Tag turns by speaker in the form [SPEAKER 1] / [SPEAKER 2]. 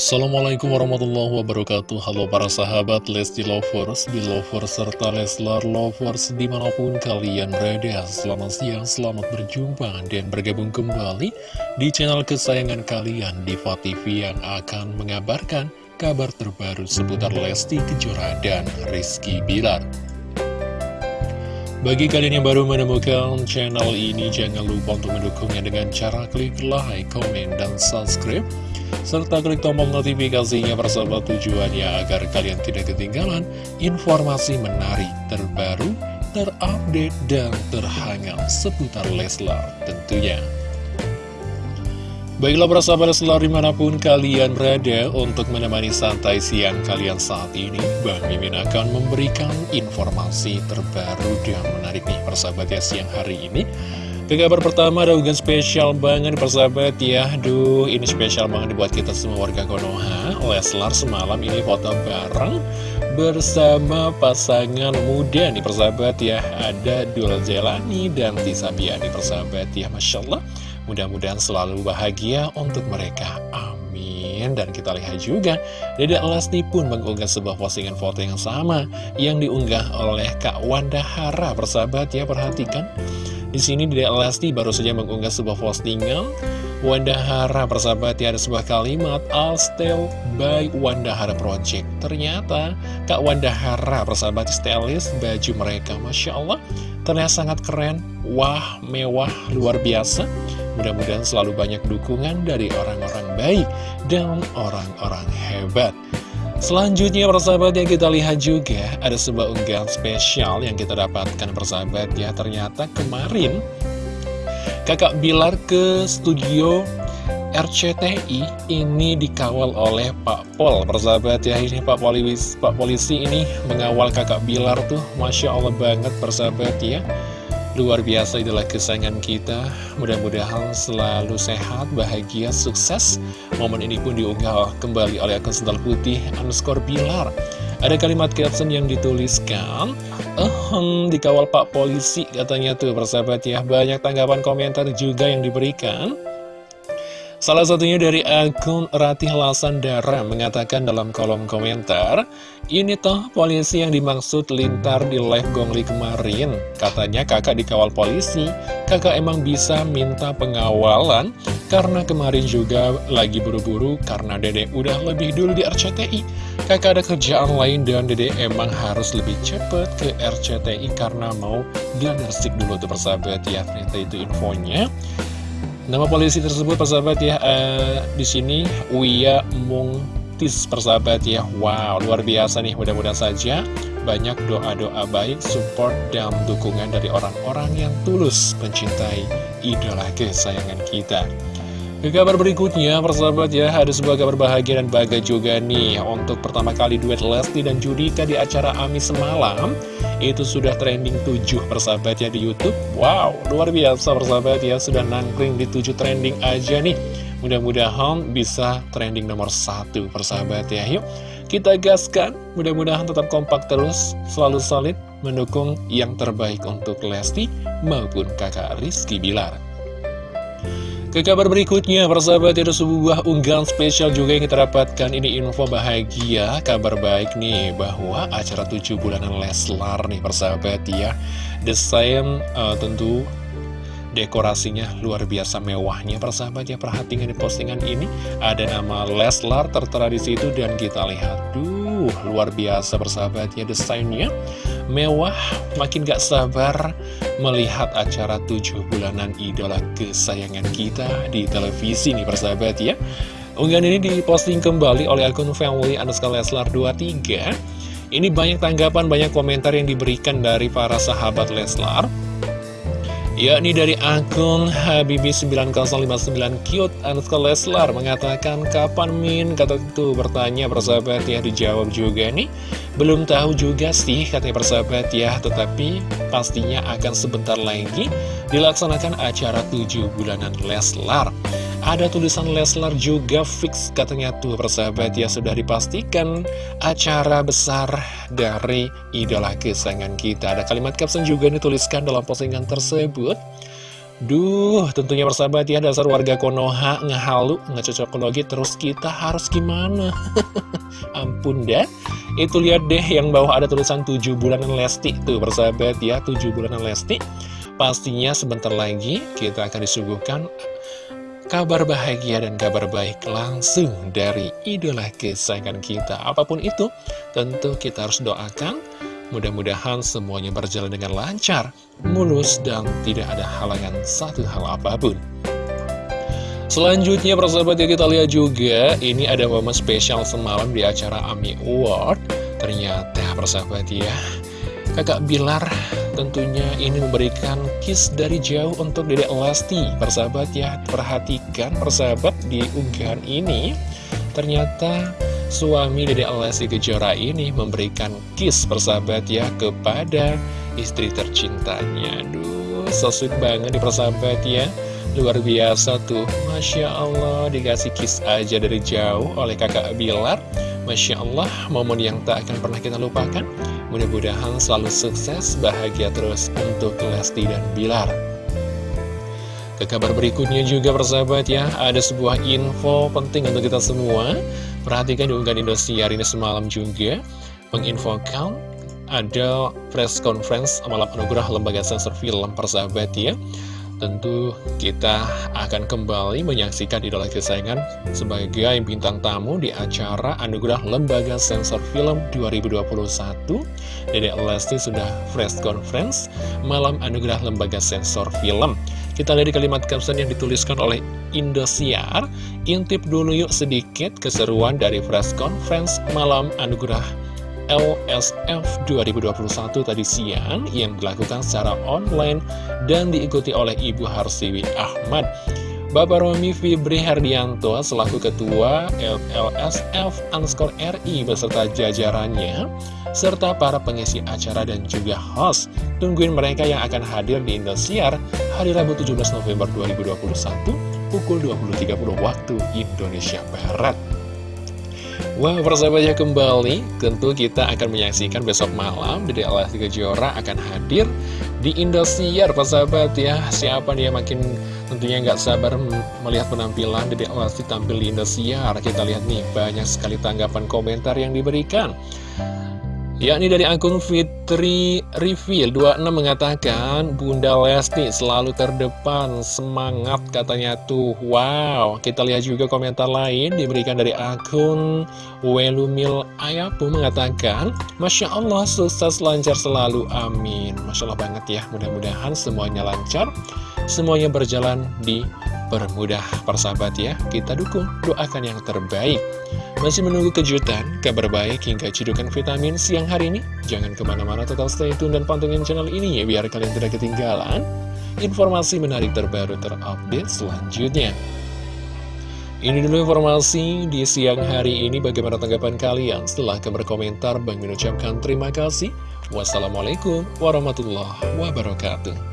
[SPEAKER 1] Assalamualaikum warahmatullahi wabarakatuh. Halo para sahabat Lesti Lovers, Belovers, serta Leslar Lovers di mana pun kalian berada. Selamat siang, selamat berjumpa dan bergabung kembali di channel kesayangan kalian Diva TV yang akan mengabarkan kabar terbaru seputar Lesti Kejora dan Rizky Bilar. Bagi kalian yang baru menemukan channel ini, jangan lupa untuk mendukungnya dengan cara klik like, komen, dan subscribe serta klik tombol notifikasinya persahabat tujuannya agar kalian tidak ketinggalan informasi menarik terbaru, terupdate, dan terhangat seputar Leslar tentunya. Baiklah persahabat Leslar di mana pun kalian berada untuk menemani santai siang kalian saat ini Bang Mimin akan memberikan informasi terbaru dan menarik nih persahabat ya siang hari ini ke kabar pertama ada unggahan spesial banget persahabat ya. Duh ini spesial banget buat kita semua warga Konoha. Leslar semalam ini foto bareng bersama pasangan muda nih persahabat ya. Ada Dul Zelani dan Tisa Biani persahabat ya. Masya Allah Mudah-mudahan selalu bahagia untuk mereka. Amin. Dan kita lihat juga Dede Lesti pun mengunggah sebuah postingan foto yang sama Yang diunggah oleh Kak Wanda Hara persahabat ya. Perhatikan di sini Dede Lesti baru saja mengunggah sebuah postingan Wanda Hara persahabat ya ada sebuah kalimat All still by Wanda Hara Project. Ternyata Kak Wanda Hara persahabat stylist baju mereka Masya Allah. Ternyata sangat keren Wah mewah luar biasa. Mudah-mudahan selalu banyak dukungan dari orang-orang baik dan orang-orang hebat Selanjutnya persahabat yang kita lihat juga ada sebuah unggahan spesial yang kita dapatkan persahabat ya. Ternyata kemarin kakak Bilar ke studio RCTI ini dikawal oleh Pak Pol persahabat ya. Ini Pak Polisi, Pak Polisi ini mengawal kakak Bilar tuh. Masya Allah banget persahabat ya Luar biasa adalah kesayangan kita. Mudah-mudahan selalu sehat, bahagia, sukses. Momen ini pun diunggah kembali oleh akun sendal putih underscore Bilar. Ada kalimat caption yang dituliskan Ehem, dikawal pak polisi katanya tuh persahabat ya. Banyak tanggapan komentar juga yang diberikan Salah satunya dari akun Ratih Lasandara mengatakan dalam kolom komentar, Ini toh polisi yang dimaksud lintar di live Gongli kemarin. Katanya kakak dikawal polisi, kakak emang bisa minta pengawalan, karena kemarin juga lagi buru-buru karena dede udah lebih dulu di RCTI. Kakak ada kerjaan lain dan dede emang harus lebih cepet ke RCTI karena mau glanersik dulu tuh persahabat ya. Ternyata itu infonya. Nama polisi tersebut persahabat ya uh, di sini Uya Mungtis persahabat ya. Wow, luar biasa nih. Mudah-mudahan saja banyak doa-doa baik, support dan dukungan dari orang-orang yang tulus mencintai idola kesayangan kita. Ke kabar berikutnya, persahabat ya, ada sebuah kabar bahagia dan bahagia juga nih. Untuk pertama kali duet Lesti dan Judika di acara Ami semalam Itu sudah trending 7 persahabat ya di Youtube. Wow, luar biasa persahabat ya, sudah nangkring di 7 trending aja nih. Mudah-mudahan bisa trending nomor 1 persahabat ya. Yuk, kita gaskan, mudah-mudahan tetap kompak terus, selalu solid Mendukung yang terbaik untuk Lesti maupun kakak Rizky Bilar ke kabar berikutnya, persahabat ada sebuah unggahan spesial juga yang kita dapatkan. Ini info bahagia, kabar baik nih Bahwa acara 7 bulanan Leslar nih persahabat ya. Desain uh, tentu dekorasinya luar biasa mewahnya persahabat ya. Perhatikan di postingan ini Ada nama Leslar tertera di situ dan kita lihat Duh, luar biasa persahabat ya desainnya Mewah, makin gak sabar melihat acara tujuh bulanan idola kesayangan kita di televisi nih persahabat ya. Unggahan ini diposting kembali oleh akun family underscore Leslar 23 Ini banyak tanggapan, banyak komentar yang diberikan dari para sahabat Leslar yakni dari akun Habibi9059 cute underscore Leslar mengatakan kapan Min? Kata itu bertanya persahabat ya dijawab juga nih. Belum tahu juga sih katanya persahabat ya tetapi pastinya akan sebentar lagi dilaksanakan acara 7 bulanan Leslar ada tulisan Leslar juga fix katanya tuh persahabat ya sudah dipastikan acara besar dari idola kesayangan kita. Ada kalimat caption juga dituliskan dalam postingan tersebut. Duh, tentunya persahabat ya dasar warga Konoha ngehalu, ngecocokologi terus kita harus gimana? Ampun dah. Itu lihat deh yang bawah ada tulisan 7 bulanan Lesti tuh persahabat ya, 7 bulanan Lesti. Pastinya sebentar lagi kita akan disuguhkan kabar bahagia dan kabar baik langsung dari idola kesayangan kita. Apa pun itu, tentu kita harus doakan Mudah-mudahan semuanya berjalan dengan lancar, mulus, dan tidak ada halangan satu hal apa pun. Selanjutnya persahabat ya kita lihat juga Ini ada momen spesial semalam di acara AMI Award Ternyata persahabat ya Kakak Bilar tentunya ini memberikan kiss dari jauh untuk Dedek Lesti Persahabat ya perhatikan persahabat di unggahan ini Ternyata suami Dede Lesti Kejora ini memberikan kiss persahabat ya kepada istri tercintanya. Aduh, so sweet banget nih persahabat ya. Luar biasa tuh, Masya Allah dikasih kiss aja dari jauh oleh kakak Bilar. Masya Allah, momen yang tak akan pernah kita lupakan. Mudah-mudahan selalu sukses, bahagia terus untuk Lesti dan Bilar. Ke kabar berikutnya juga persahabat ya, ada sebuah info penting untuk kita semua. Perhatikan di unggahan Indosiar ini semalam juga menginfokan ada press conference malam anugerah lembaga sensor film persahabat ya. Tentu kita akan kembali menyaksikan idola kesayangan sebagai bintang tamu di acara Anugerah Lembaga Sensor Film 2021. Dedek Lesti sudah press conference malam Anugerah Lembaga Sensor Film. Kita lihat di kalimat caption yang dituliskan oleh Indosiar Intip dulu yuk sedikit keseruan dari press conference malam anugerah LSF 2021 tadi siang yang dilakukan secara online dan diikuti oleh Ibu Harsiwi Ahmad. Bapak Romi Fibri Herdianto selaku Ketua LSF Anskor RI beserta jajarannya, serta para pengisi acara dan juga host. Tungguin mereka yang akan hadir di Indosiar hari Rabu 17 November 2021 pukul 20.30 waktu Indonesia Barat. Wah, persahabatnya kembali, tentu kita akan menyaksikan besok malam Dede Lesti Kejora akan hadir di Indosiar, persahabat ya. Siapa dia makin tentunya nggak sabar melihat penampilan Dede Lesti tampil di Indosiar. Kita lihat nih, banyak sekali tanggapan komentar yang diberikan yakni dari akun Fitri Reveal 26 mengatakan Bunda Lesti selalu terdepan semangat katanya tuh. Wow kita lihat juga komentar lain diberikan dari akun Welumil Ayapu mengatakan Masya Allah sukses lancar selalu amin. Masya Allah banget ya mudah-mudahan semuanya lancar semuanya berjalan di permudah persahabat ya. Kita dukung, doakan yang terbaik. Masih menunggu kejutan, kabar baik hingga cidukan vitamin siang hari ini? Jangan ke mana-mana tetap stay tune dan pantengin channel ini ya Biar kalian tidak ketinggalan informasi menarik terbaru terupdate selanjutnya. Ini dulu informasi di siang hari ini. Bagaimana tanggapan kalian? Setelah berkomentar Bang mengucapkan terima kasih. Wassalamualaikum warahmatullahi wabarakatuh.